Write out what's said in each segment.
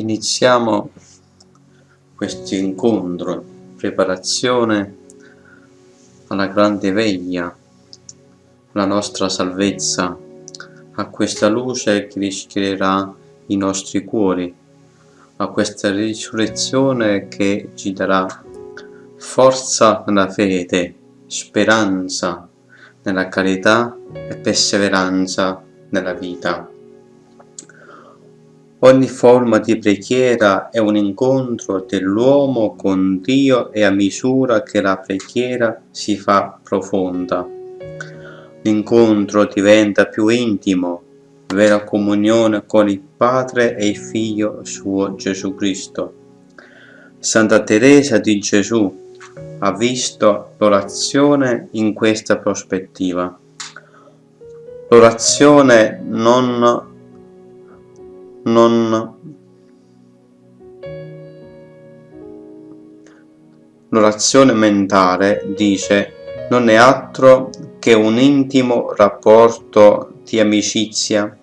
Iniziamo questo incontro, preparazione alla grande veglia, la nostra salvezza, a questa luce che rischiarerà i nostri cuori, a questa risurrezione che ci darà forza nella fede, speranza nella carità e perseveranza nella vita. Ogni forma di preghiera è un incontro dell'uomo con Dio e a misura che la preghiera si fa profonda. L'incontro diventa più intimo, vera comunione con il Padre e il Figlio suo Gesù Cristo. Santa Teresa di Gesù ha visto l'orazione in questa prospettiva. L'orazione non non l'orazione mentale dice non è altro che un intimo rapporto di amicizia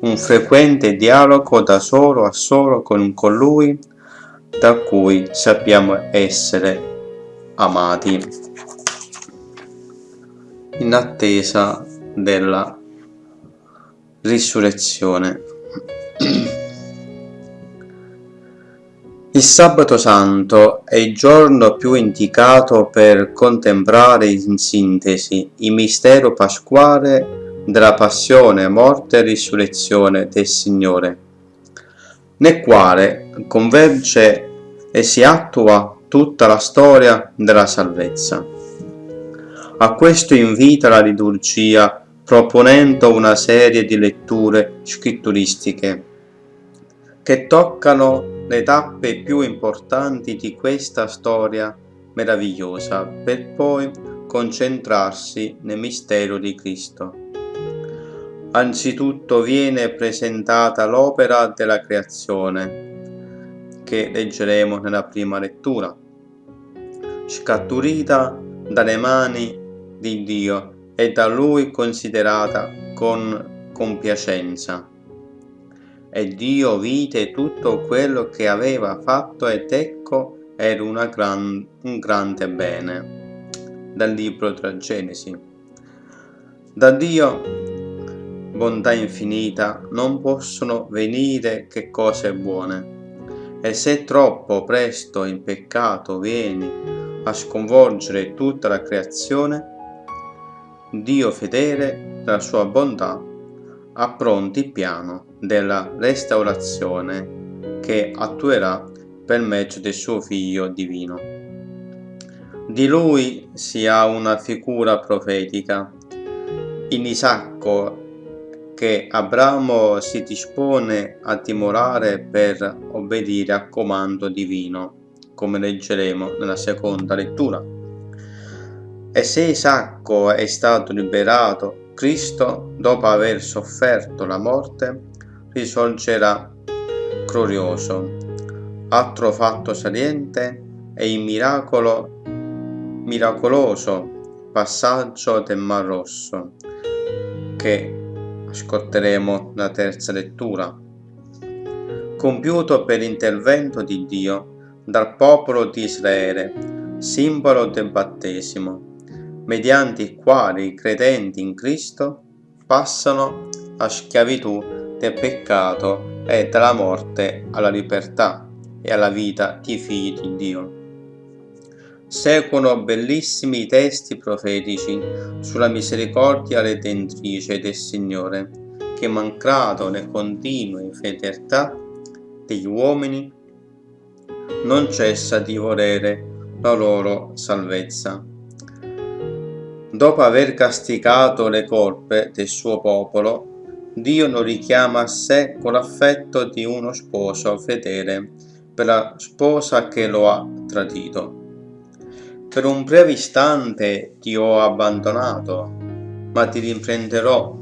un frequente dialogo da solo a solo con colui da cui sappiamo essere amati. In attesa della risurrezione il sabato santo è il giorno più indicato per contemplare in sintesi il mistero pasquale della passione, morte e risurrezione del Signore, nel quale converge e si attua tutta la storia della salvezza. A questo invita la liturgia proponendo una serie di letture scritturistiche che toccano le tappe più importanti di questa storia meravigliosa per poi concentrarsi nel mistero di Cristo. Anzitutto viene presentata l'opera della creazione che leggeremo nella prima lettura, scaturita dalle mani di Dio e da lui considerata con compiacenza. E Dio vide tutto quello che aveva fatto ed ecco era gran, un grande bene. Dal libro della Genesi. Da Dio, bontà infinita, non possono venire che cose buone. E se troppo presto in peccato vieni a sconvolgere tutta la creazione, Dio fedele, la sua bontà, ha pronti il piano della restaurazione che attuerà per mezzo del suo Figlio divino. Di lui si ha una figura profetica. In Isacco che Abramo si dispone a dimorare per obbedire al comando divino, come leggeremo nella seconda lettura. E se Isacco è stato liberato, Cristo, dopo aver sofferto la morte, risorgerà glorioso. Altro fatto saliente è il miracolo, miracoloso passaggio del Mar Rosso, che ascolteremo nella terza lettura. Compiuto per intervento di Dio dal popolo di Israele, simbolo del battesimo mediante i quali i credenti in Cristo passano a schiavitù del peccato e dalla morte alla libertà e alla vita di figli di Dio. Seguono bellissimi testi profetici sulla misericordia redentrice del Signore, che malgrado le continue fedeltà degli uomini, non cessa di volere la loro salvezza Dopo aver castigato le colpe del suo popolo, Dio lo richiama a sé con l'affetto di uno sposo fedele per la sposa che lo ha tradito. Per un breve istante ti ho abbandonato, ma ti riprenderò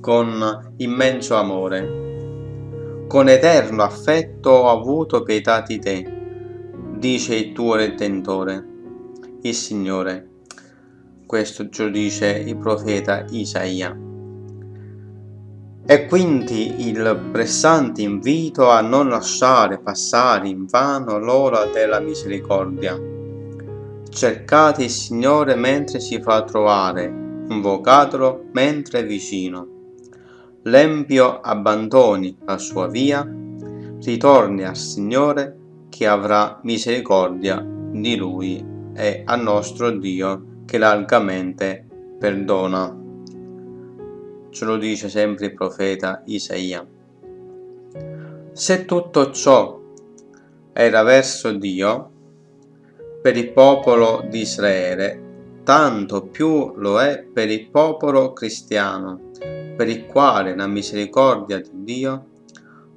con immenso amore. Con eterno affetto ho avuto pietà di te, dice il tuo Redentore, il Signore questo lo dice il profeta Isaia. E quindi il pressante invito a non lasciare passare in vano l'ora della misericordia. Cercate il Signore mentre si fa trovare, invocatelo mentre è vicino. L'empio abbandoni la sua via, ritorni al Signore che avrà misericordia di lui e al nostro Dio che largamente perdona. Ce lo dice sempre il profeta Isaia. Se tutto ciò era verso Dio, per il popolo di Israele, tanto più lo è per il popolo cristiano, per il quale la misericordia di Dio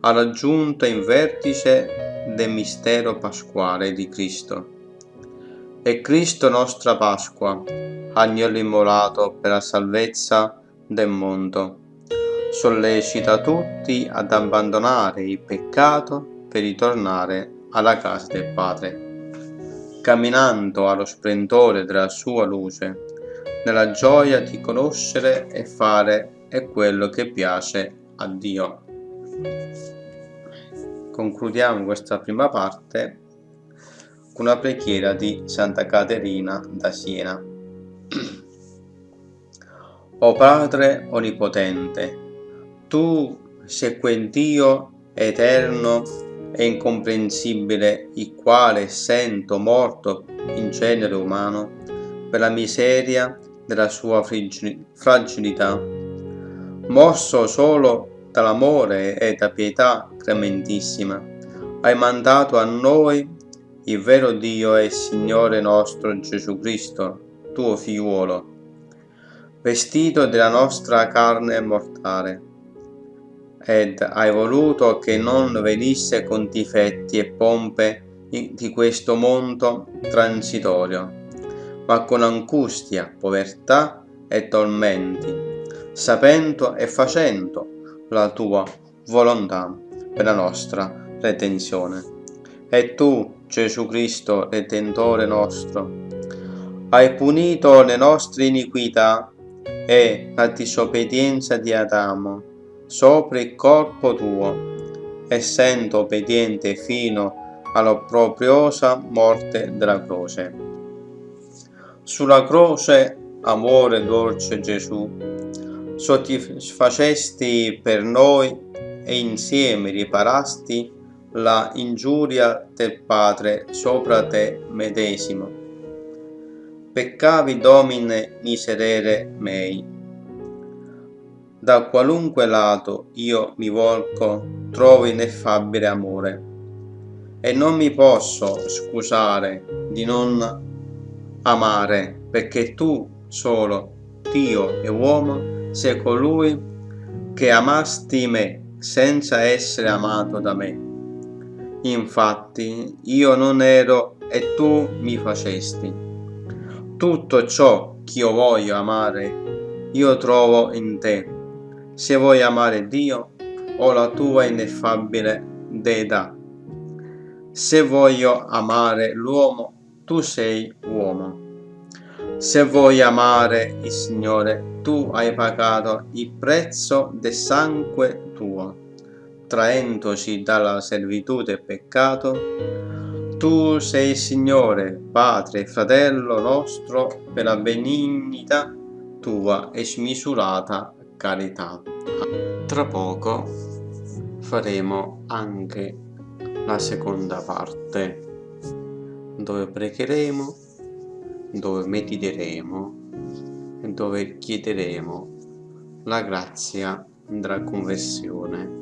ha raggiunto il vertice del mistero pasquale di Cristo. E Cristo nostra Pasqua, agnello immolato per la salvezza del mondo, sollecita tutti ad abbandonare il peccato per ritornare alla casa del Padre, camminando allo splendore della sua luce, nella gioia di conoscere e fare è quello che piace a Dio. Concludiamo questa prima parte con una preghiera di Santa Caterina da Siena. o Padre Onnipotente, Tu sei quel Dio eterno e incomprensibile, il quale sento morto in genere umano per la miseria della sua fragilità, mosso solo dall'amore e da pietà clementissima, hai mandato a noi il vero Dio e Signore nostro Gesù Cristo, tuo figliuolo, vestito della nostra carne mortale, ed hai voluto che non venisse con difetti e pompe di questo mondo transitorio, ma con angustia, povertà e tormenti, sapendo e facendo la tua volontà per la nostra redenzione. E tu, Gesù Cristo, Redentore nostro, hai punito le nostre iniquità e la disobbedienza di Adamo sopra il corpo tuo, essendo obbediente fino all'opprobriosa morte della croce. Sulla croce, amore dolce Gesù, soddisfacesti per noi e insieme riparasti la ingiuria del Padre sopra te medesimo. Peccavi domine miserere mei. Da qualunque lato io mi volco, trovo ineffabile amore, e non mi posso scusare di non amare, perché tu solo, Dio e uomo, sei colui che amasti me senza essere amato da me. Infatti io non ero e tu mi facesti. Tutto ciò che io voglio amare, io trovo in te. Se vuoi amare Dio, ho la tua ineffabile deità. Se voglio amare l'uomo, tu sei uomo. Se vuoi amare il Signore, tu hai pagato il prezzo del sangue tuo traendoci dalla servitù del peccato, tu sei Signore, Padre e Fratello nostro per la benignità tua e smisurata carità. Tra poco faremo anche la seconda parte, dove pregheremo, dove mediteremo e dove chiederemo la grazia della conversione